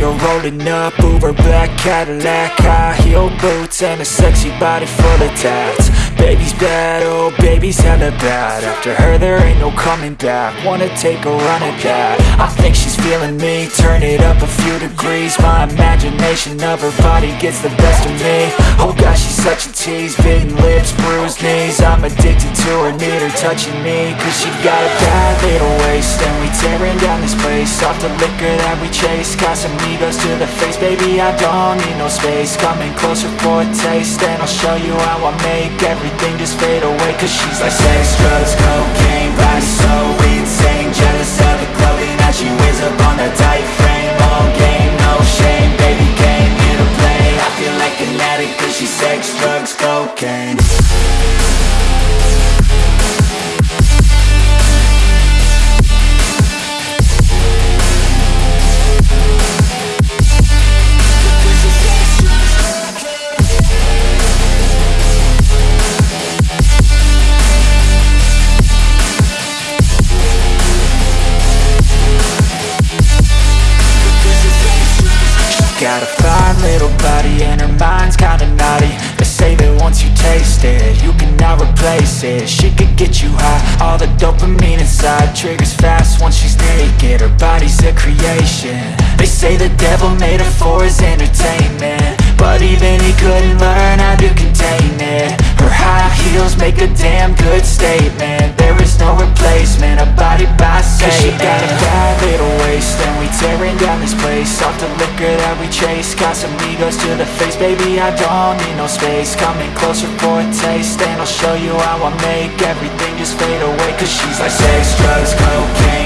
Riding up Uber black Cadillac High heel boots and a sexy body full of tats. Baby's bad, oh baby's hella bad. After her there ain't no coming back. Wanna take a run at that. I think she's feeling me. Turn it up a few degrees. My imagination of her body gets the best of me. Oh gosh, she's such a tease. Bitten lips, bruised knees. I'm addicted to her, need her touching me. Cause she got a bad little tearing down Off the liquor that we chase. Casamigos to the face Baby, I don't need no space. Coming closer for a taste And I'll show you how I make everything just fade away. Cause she's like sex, drugs, cocaine Body so insane. Jealous of the clothing that she wears up on that tight frame. All game, no shame Baby came here to play. I feel like an addict Cause she's sex, drugs, cocaine Little body and her mind's kinda naughty. They say that once you taste it, you cannot replace it. She could get you high, all the dopamine inside Triggers fast once she's naked, her body's a creation. They say the devil made her for his entertainment But even he couldn't place Off the liquor that we chase Casamigos to the face. Baby, I don't need no space. Coming closer for a taste And I'll show you how I make everything just fade away. Cause she's like sex, drugs, cocaine